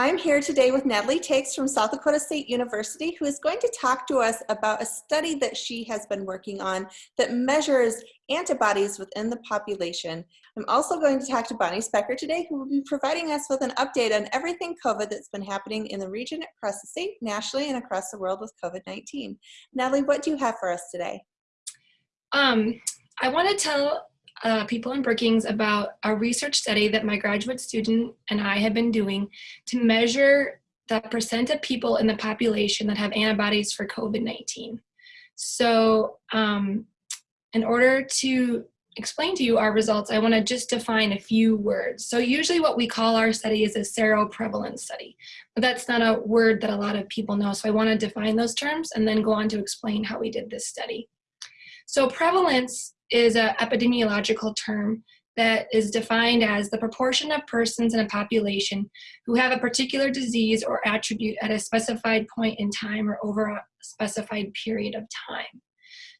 I'm here today with Natalie Thiex from South Dakota State University, who is going to talk to us about a study that she has been working on that measures antibodies within the population. I'm also going to talk to Bonnie Specker today, who will be providing us with an update on everything COVID that's been happening in the region, across the state, nationally, and across the world with COVID-19. Natalie, what do you have for us today? Um, I want to tell uh, people in Brookings about a research study that my graduate student and I have been doing to measure the percent of people in the population that have antibodies for COVID-19. So um, in order to explain to you our results, I want to just define a few words. So usually what we call our study is a seroprevalence study, but that's not a word that a lot of people know. So I want to define those terms and then go on to explain how we did this study. So prevalence is an epidemiological term that is defined as the proportion of persons in a population who have a particular disease or attribute at a specified point in time or over a specified period of time.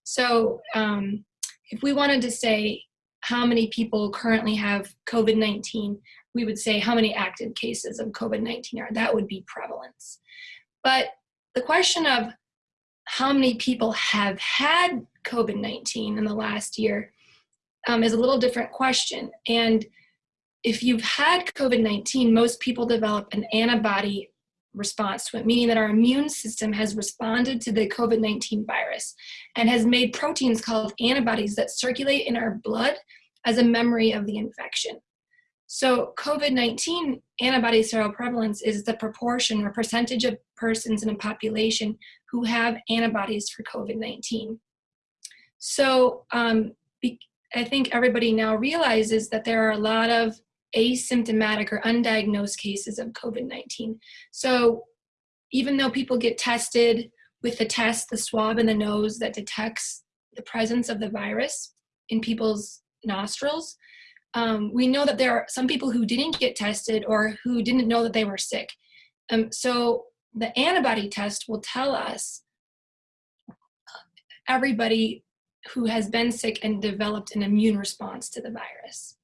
So um, if we wanted to say how many people currently have COVID-19, we would say how many active cases of COVID-19 are. That would be prevalence. But the question of how many people have had COVID-19 in the last year um, is a little different question. And if you've had COVID-19, most people develop an antibody response to it, meaning that our immune system has responded to the COVID-19 virus and has made proteins called antibodies that circulate in our blood as a memory of the infection. So COVID-19 antibody seroprevalence is the proportion or percentage of persons in a population who have antibodies for COVID-19. So um, I think everybody now realizes that there are a lot of asymptomatic or undiagnosed cases of COVID-19. So even though people get tested with the test, the swab in the nose that detects the presence of the virus in people's nostrils, um, we know that there are some people who didn't get tested or who didn't know that they were sick. Um, so the antibody test will tell us everybody who has been sick and developed an immune response to the virus.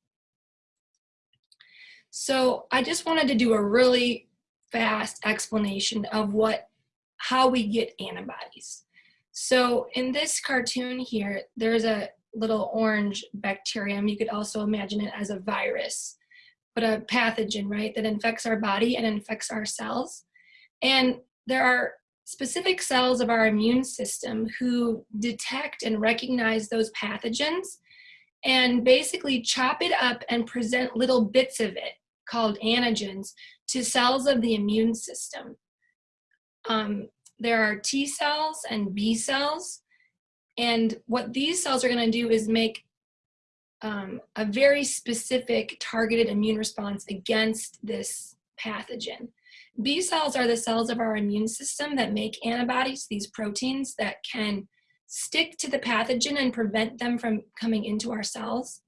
So I just wanted to do a really fast explanation of what, how we get antibodies. So in this cartoon here, there's a little orange bacterium. You could also imagine it as a virus, but a pathogen, right, that infects our body and infects our cells. And there are specific cells of our immune system who detect and recognize those pathogens and basically chop it up and present little bits of it called antigens to cells of the immune system. Um, there are T cells and B cells, and what these cells are gonna do is make um, a very specific targeted immune response against this pathogen. B cells are the cells of our immune system that make antibodies, these proteins that can stick to the pathogen and prevent them from coming into our cells.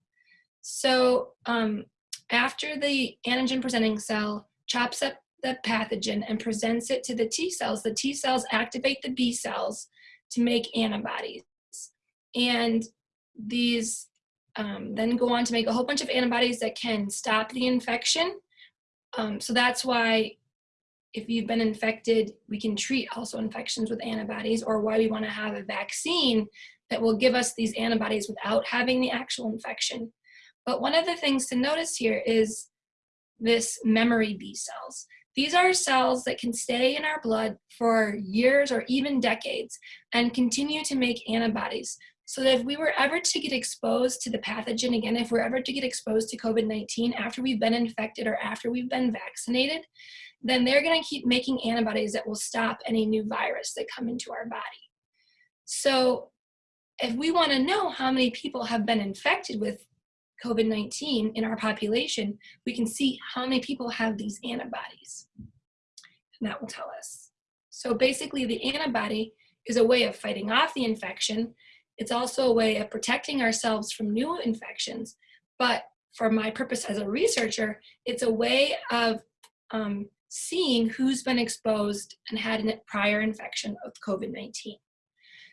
So um, after the antigen presenting cell chops up the pathogen and presents it to the T cells, the T cells activate the B cells to make antibodies. And these um, then go on to make a whole bunch of antibodies that can stop the infection. Um, so that's why if you've been infected, we can treat also infections with antibodies or why we wanna have a vaccine that will give us these antibodies without having the actual infection. But one of the things to notice here is this memory B cells. These are cells that can stay in our blood for years or even decades and continue to make antibodies. So that if we were ever to get exposed to the pathogen again, if we're ever to get exposed to COVID-19 after we've been infected or after we've been vaccinated, then they're gonna keep making antibodies that will stop any new virus that come into our body. So if we wanna know how many people have been infected with COVID-19 in our population, we can see how many people have these antibodies. And that will tell us. So basically the antibody is a way of fighting off the infection. It's also a way of protecting ourselves from new infections. But for my purpose as a researcher, it's a way of um, seeing who's been exposed and had a prior infection of COVID-19.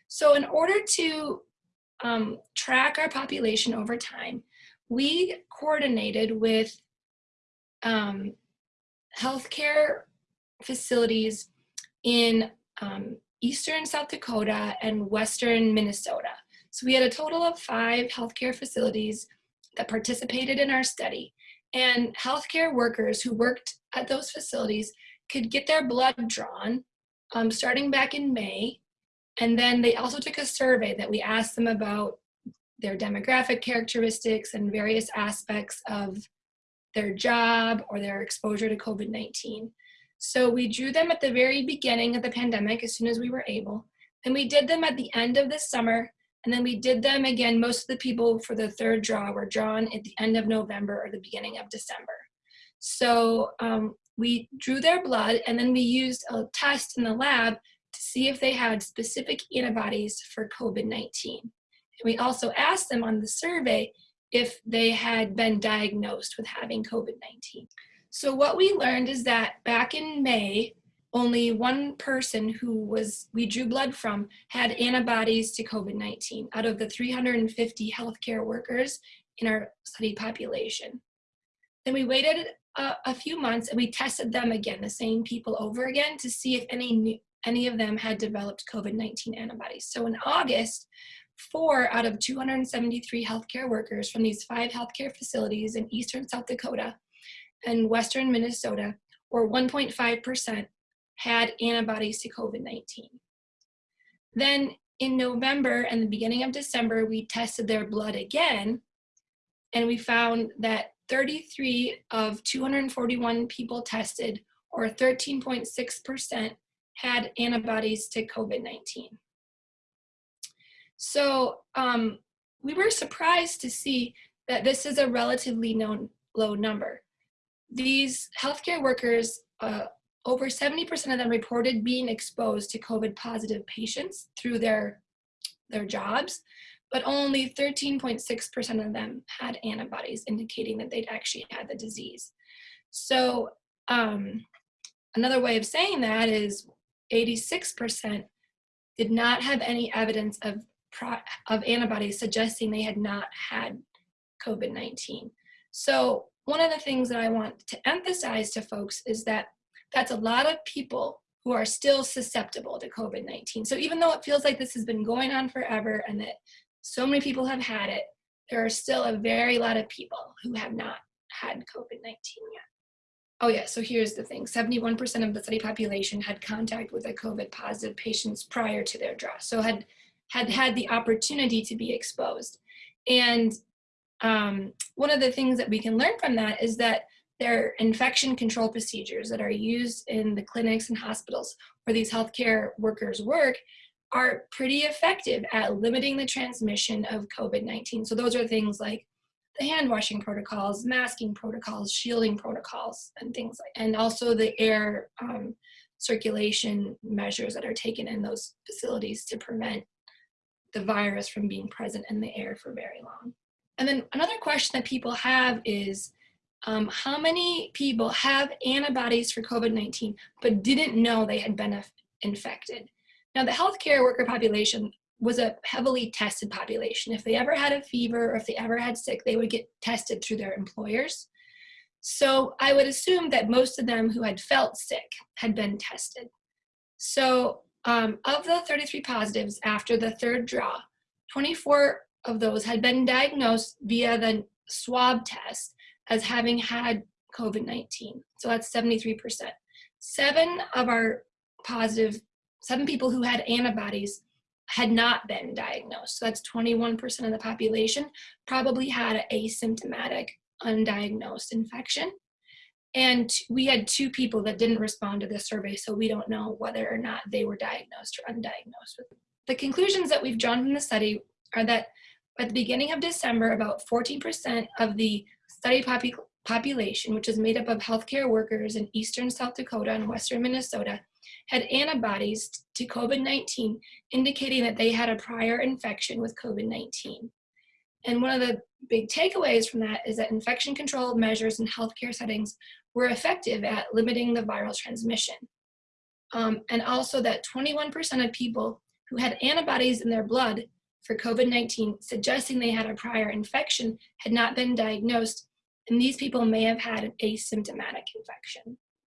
So in order to um, track our population over time, we coordinated with um, healthcare facilities in um, eastern South Dakota and western Minnesota. So we had a total of five healthcare facilities that participated in our study. And healthcare workers who worked at those facilities could get their blood drawn um, starting back in May. And then they also took a survey that we asked them about their demographic characteristics and various aspects of their job or their exposure to COVID-19. So we drew them at the very beginning of the pandemic as soon as we were able. Then we did them at the end of the summer and then we did them again, most of the people for the third draw were drawn at the end of November or the beginning of December. So um, we drew their blood and then we used a test in the lab to see if they had specific antibodies for COVID-19. We also asked them on the survey if they had been diagnosed with having COVID-19. So what we learned is that back in May, only one person who was we drew blood from had antibodies to COVID-19 out of the 350 healthcare workers in our study population. Then we waited a, a, few months and we tested them again, the same people over again to see if any any of them had developed COVID-19 antibodies. So in August, four out of 273 healthcare workers from these five healthcare facilities in eastern South Dakota and western Minnesota, or 1.5%, had antibodies to COVID-19. Then in November and the beginning of December, we tested their blood again, and we found that 33 of 241 people tested, or 13.6%, had antibodies to COVID-19. So um, we were surprised to see that this is a relatively known, low number. These healthcare workers uh, over 70% of them reported being exposed to COVID positive patients through their, their jobs, but only 13.6% of them had antibodies indicating that they'd actually had the disease. So um, another way of saying that is 86% did not have any evidence of, of antibodies suggesting they had not had COVID-19. So one of the things that I want to emphasize to folks is that that's a lot of people who are still susceptible to COVID-19. So even though it feels like this has been going on forever and that so many people have had it, there are still a very lot of people who have not had COVID-19 yet. Oh yeah, so here's the thing. 71% of the study population had contact with a COVID positive patients prior to their draw. So had had had the opportunity to be exposed. And um, one of the things that we can learn from that is that they're infection control procedures that are used in the clinics and hospitals where these healthcare workers work are pretty effective at limiting the transmission of COVID-19. So those are things like the hand washing protocols, masking protocols, shielding protocols, and things like, and also the air um, circulation measures that are taken in those facilities to prevent the virus from being present in the air for very long. And then another question that people have is, um, how many people have antibodies for COVID-19 but didn't know they had been infected. Now the healthcare worker population was a heavily tested population. If they ever had a fever or if they ever had sick, they would get tested through their employers. So I would assume that most of them who had felt sick had been tested. So um, of the 33 positives after the third draw, 24 of those had been diagnosed via the swab test as having had COVID-19. So that's 73%. Seven of our positive, seven people who had antibodies had not been diagnosed. So that's 21% of the population probably had an asymptomatic undiagnosed infection. And we had two people that didn't respond to the survey, so we don't know whether or not they were diagnosed or undiagnosed. The conclusions that we've drawn from the study are that at the beginning of December, about 14% of the study popu population, which is made up of healthcare workers in eastern South Dakota and western Minnesota, had antibodies to COVID-19, indicating that they had a prior infection with COVID-19. And one of the big takeaways from that is that infection control measures in healthcare settings were effective at limiting the viral transmission. Um, and also that 21% of people who had antibodies in their blood for COVID-19, suggesting they had a prior infection, had not been diagnosed and these people may have had an asymptomatic infection.